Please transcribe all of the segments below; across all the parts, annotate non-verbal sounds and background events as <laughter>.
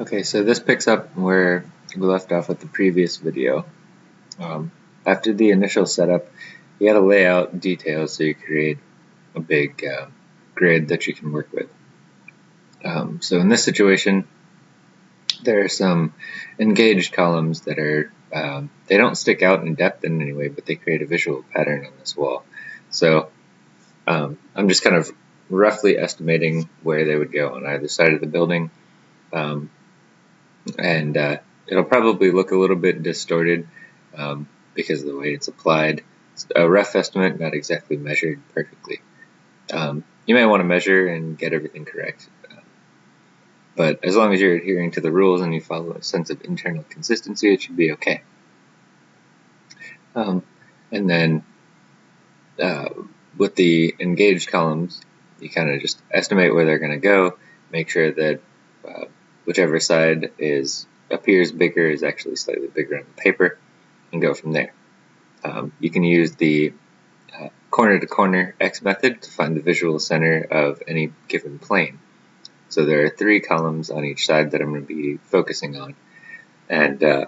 Okay, so this picks up where we left off with the previous video. Um, after the initial setup, you got to lay out details so you create a big uh, grid that you can work with. Um, so in this situation, there are some engaged columns that are, um, they don't stick out in depth in any way, but they create a visual pattern on this wall. So um, I'm just kind of roughly estimating where they would go on either side of the building. Um, and uh, it'll probably look a little bit distorted um, because of the way it's applied. It's a rough estimate, not exactly measured perfectly. Um, you may want to measure and get everything correct, but as long as you're adhering to the rules and you follow a sense of internal consistency, it should be okay. Um, and then uh, with the engaged columns, you kind of just estimate where they're going to go, make sure that uh, whichever side is appears bigger is actually slightly bigger on the paper and go from there. Um, you can use the uh, corner to corner X method to find the visual center of any given plane. So there are three columns on each side that I'm going to be focusing on. And uh,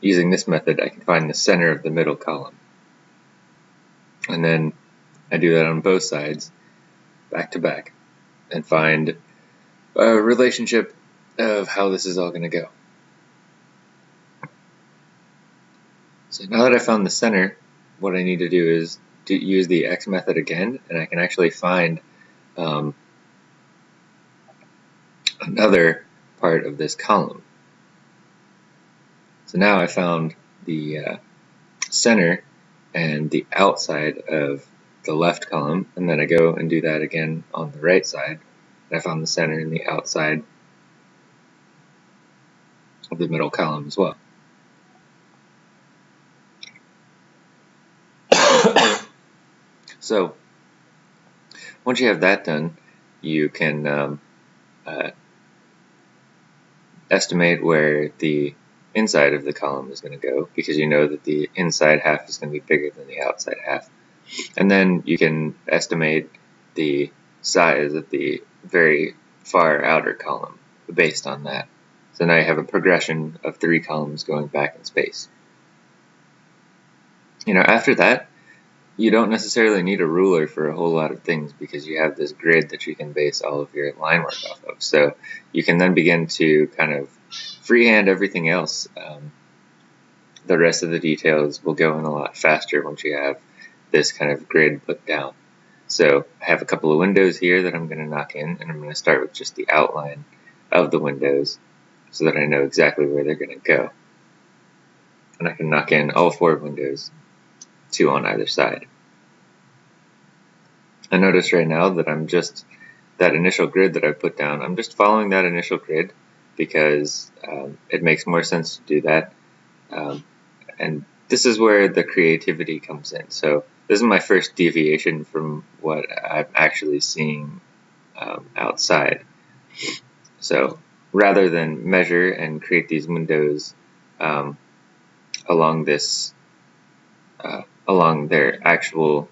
using this method, I can find the center of the middle column. And then I do that on both sides, back to back, and find a relationship of how this is all going to go. So now that I found the center, what I need to do is use the X method again, and I can actually find um, another part of this column. So now I found the uh, center and the outside of the left column, and then I go and do that again on the right side. I found the center in the outside of the middle column as well. <coughs> so once you have that done, you can um, uh, estimate where the inside of the column is going to go because you know that the inside half is going to be bigger than the outside half. And then you can estimate the size of the very far outer column based on that. So now you have a progression of three columns going back in space. You know, after that, you don't necessarily need a ruler for a whole lot of things because you have this grid that you can base all of your line work off of. So you can then begin to kind of freehand everything else. Um, the rest of the details will go in a lot faster once you have this kind of grid put down. So I have a couple of windows here that I'm going to knock in, and I'm going to start with just the outline of the windows so that I know exactly where they're going to go. And I can knock in all four windows, two on either side. I notice right now that I'm just, that initial grid that I put down, I'm just following that initial grid because um, it makes more sense to do that. Um, and this is where the creativity comes in. So this is my first deviation from what I'm actually seeing um, outside. So rather than measure and create these windows um, along this, uh, along their actual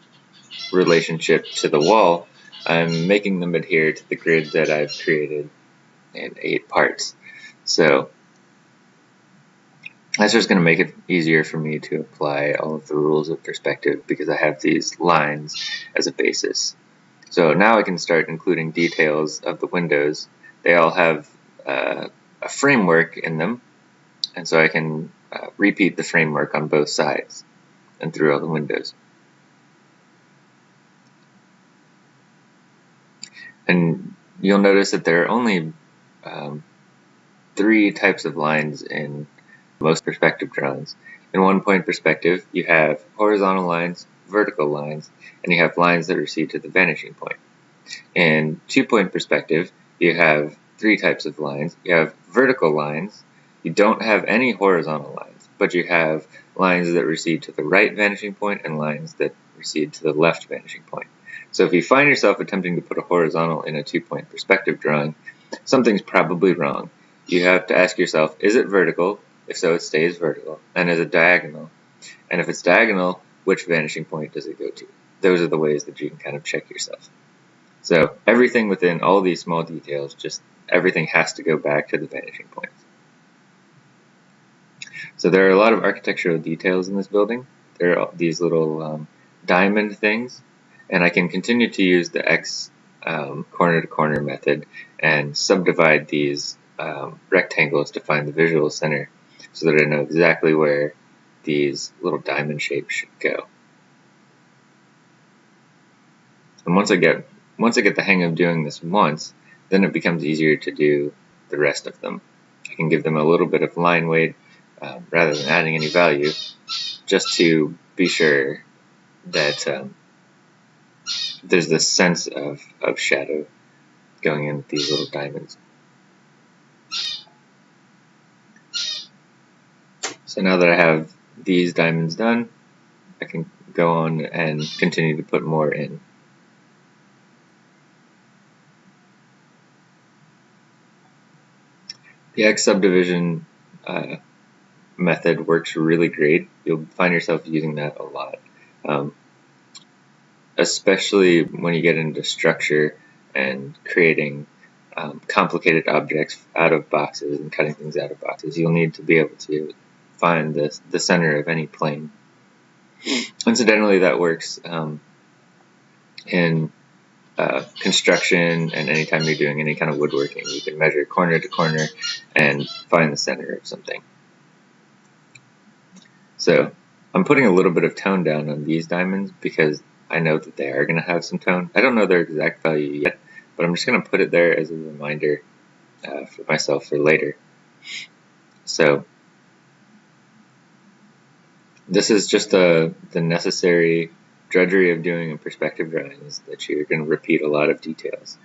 relationship to the wall, I'm making them adhere to the grid that I've created in eight parts. So that's just going to make it easier for me to apply all of the rules of perspective because I have these lines as a basis. So now I can start including details of the windows. They all have uh, a framework in them, and so I can uh, repeat the framework on both sides and through all the windows. And you'll notice that there are only um, three types of lines in most perspective drawings. In one point perspective, you have horizontal lines, vertical lines, and you have lines that recede to the vanishing point. In two point perspective, you have three types of lines. You have vertical lines, you don't have any horizontal lines, but you have lines that recede to the right vanishing point and lines that recede to the left vanishing point. So if you find yourself attempting to put a horizontal in a two-point perspective drawing, something's probably wrong. You have to ask yourself, is it vertical if so, it stays vertical. And is it diagonal? And if it's diagonal, which vanishing point does it go to? Those are the ways that you can kind of check yourself. So everything within all these small details just everything has to go back to the vanishing point. So there are a lot of architectural details in this building. There are these little um, diamond things, and I can continue to use the X um, corner to corner method and subdivide these um, rectangles to find the visual center so that I know exactly where these little diamond shapes should go. And once I get once I get the hang of doing this once, then it becomes easier to do the rest of them. I can give them a little bit of line weight um, rather than adding any value, just to be sure that um, there's this sense of, of shadow going in these little diamonds. So now that I have these diamonds done, I can go on and continue to put more in. The X subdivision uh, method works really great. You'll find yourself using that a lot. Um, especially when you get into structure and creating um, complicated objects out of boxes and cutting things out of boxes. You'll need to be able to find the, the center of any plane. Incidentally, that works um, in uh, construction and anytime you're doing any kind of woodworking. You can measure corner to corner and find the center of something. So I'm putting a little bit of tone down on these diamonds because I know that they are going to have some tone. I don't know their exact value yet, but I'm just going to put it there as a reminder uh, for myself for later. So this is just a, the necessary drudgery of doing a perspective drawing is that you're going to repeat a lot of details.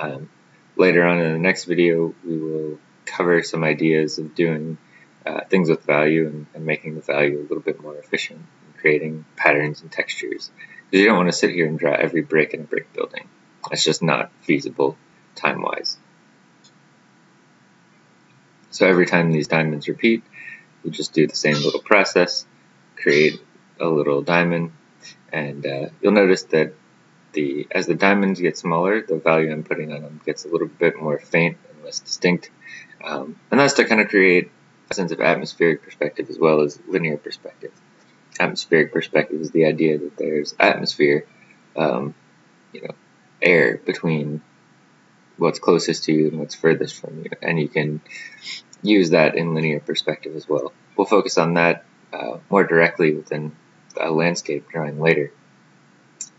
Um, later on in the next video, we will cover some ideas of doing uh, things with value and, and, making the value a little bit more efficient and creating patterns and textures. Because you don't want to sit here and draw every brick in a brick building. That's just not feasible time-wise. So every time these diamonds repeat, you just do the same little process create a little diamond and uh, you'll notice that the as the diamonds get smaller the value I'm putting on them gets a little bit more faint and less distinct. Um, and that's to kind of create a sense of atmospheric perspective as well as linear perspective. Atmospheric perspective is the idea that there's atmosphere um, you know air between what's closest to you and what's furthest from you and you can use that in linear perspective as well. We'll focus on that uh, more directly within a landscape drawing later.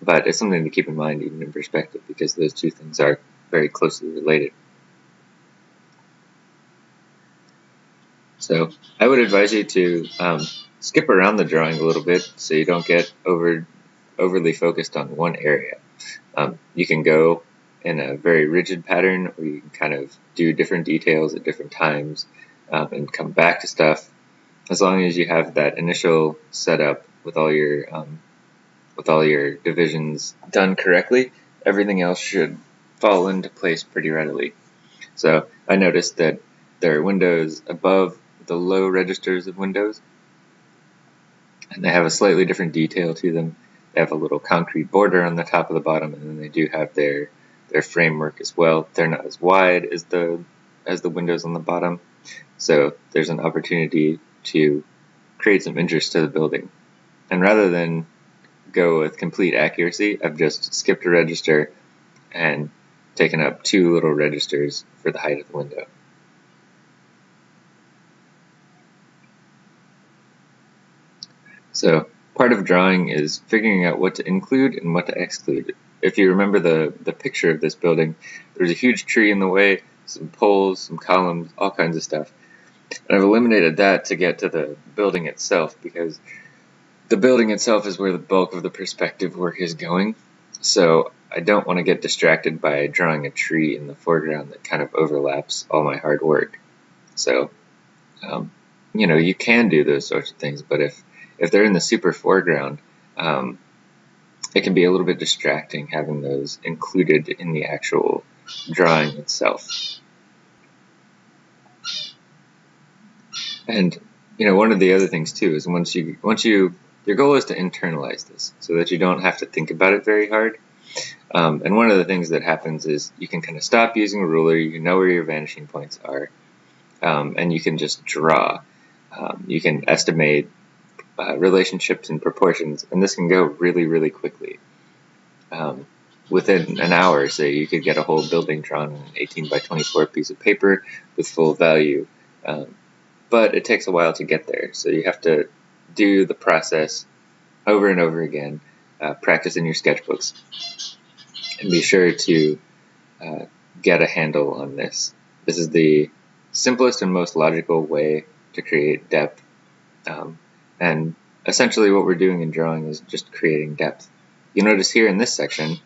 But it's something to keep in mind even in perspective because those two things are very closely related. So I would advise you to um, skip around the drawing a little bit so you don't get over overly focused on one area. Um, you can go in a very rigid pattern or you can kind of do different details at different times um, and come back to stuff as long as you have that initial setup with all your um, with all your divisions done correctly, everything else should fall into place pretty readily. So I noticed that there are windows above the low registers of windows, and they have a slightly different detail to them. They have a little concrete border on the top of the bottom, and then they do have their their framework as well. They're not as wide as the as the windows on the bottom, so there's an opportunity to create some interest to the building. And rather than go with complete accuracy, I've just skipped a register and taken up two little registers for the height of the window. So part of drawing is figuring out what to include and what to exclude. If you remember the, the picture of this building, there's a huge tree in the way, some poles, some columns, all kinds of stuff. And I've eliminated that to get to the building itself because the building itself is where the bulk of the perspective work is going. So I don't want to get distracted by drawing a tree in the foreground that kind of overlaps all my hard work. So, um, you know, you can do those sorts of things, but if, if they're in the super foreground, um, it can be a little bit distracting having those included in the actual drawing itself. And you know, one of the other things too is once you once you your goal is to internalize this so that you don't have to think about it very hard. Um, and one of the things that happens is you can kind of stop using a ruler, you know where your vanishing points are, um, and you can just draw. Um, you can estimate uh, relationships and proportions, and this can go really, really quickly. Um, within an hour, say, you could get a whole building drawn on an 18 by 24 piece of paper with full value. But it takes a while to get there, so you have to do the process over and over again, uh, practice in your sketchbooks, and be sure to uh, get a handle on this. This is the simplest and most logical way to create depth. Um, and essentially what we're doing in drawing is just creating depth. You notice here in this section,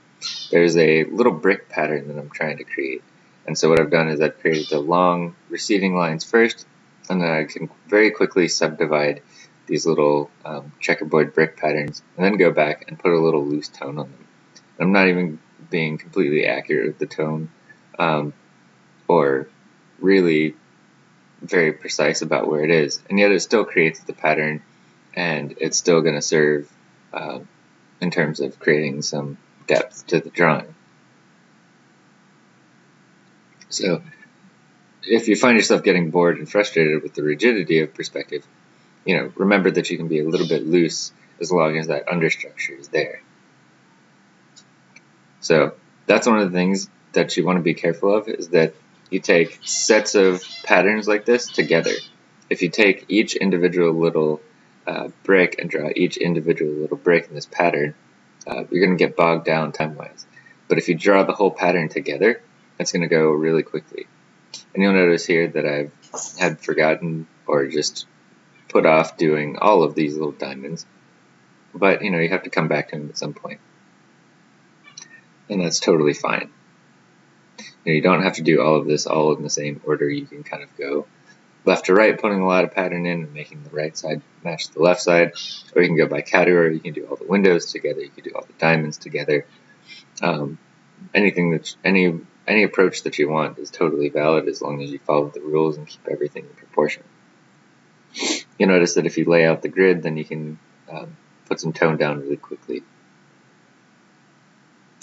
there's a little brick pattern that I'm trying to create. And so what I've done is I've created the long receding lines first, and then I can very quickly subdivide these little um, checkerboard brick patterns, and then go back and put a little loose tone on them. I'm not even being completely accurate with the tone, um, or really very precise about where it is, and yet it still creates the pattern, and it's still going to serve uh, in terms of creating some depth to the drawing. So if you find yourself getting bored and frustrated with the rigidity of perspective, you know, remember that you can be a little bit loose as long as that understructure is there. So that's one of the things that you want to be careful of is that you take sets of patterns like this together. If you take each individual little uh, brick and draw each individual little brick in this pattern, uh, you're going to get bogged down time-wise. But if you draw the whole pattern together, it's going to go really quickly. And you'll notice here that I've had forgotten or just put off doing all of these little diamonds. But, you know, you have to come back to them at some point. And that's totally fine. You, know, you don't have to do all of this all in the same order. You can kind of go left to right, putting a lot of pattern in and making the right side match the left side. Or you can go by category. You can do all the windows together. You can do all the diamonds together. Um, anything that any any approach that you want is totally valid as long as you follow the rules and keep everything in proportion. You notice that if you lay out the grid, then you can um, put some tone down really quickly.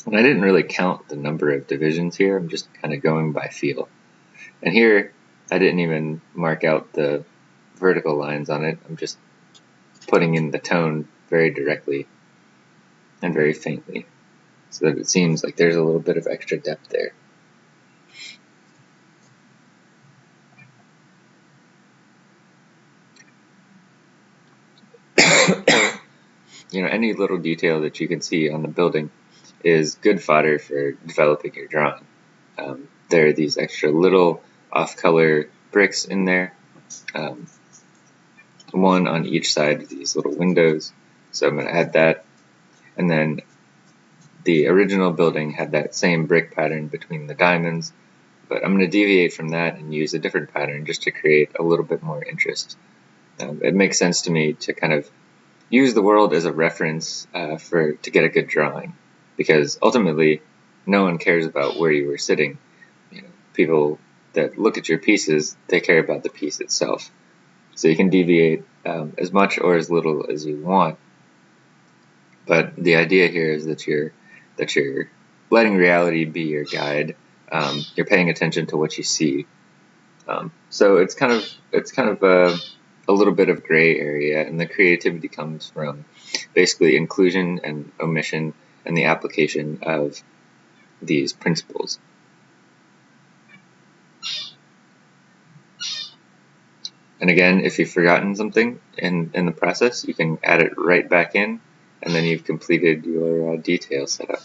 And I didn't really count the number of divisions here. I'm just kind of going by feel. And here, I didn't even mark out the vertical lines on it. I'm just putting in the tone very directly and very faintly so that it seems like there's a little bit of extra depth there. You know, any little detail that you can see on the building is good fodder for developing your drawing. Um, there are these extra little off-color bricks in there, um, one on each side of these little windows. So I'm going to add that. And then the original building had that same brick pattern between the diamonds, but I'm going to deviate from that and use a different pattern just to create a little bit more interest. Um, it makes sense to me to kind of use the world as a reference uh, for to get a good drawing, because ultimately, no one cares about where you were sitting. You know, people that look at your pieces, they care about the piece itself. So you can deviate um, as much or as little as you want. But the idea here is that you're that you're letting reality be your guide. Um, you're paying attention to what you see. Um, so it's kind of it's kind of a a little bit of gray area, and the creativity comes from basically inclusion and omission and the application of these principles. And again, if you've forgotten something in, in the process, you can add it right back in, and then you've completed your uh, detail setup.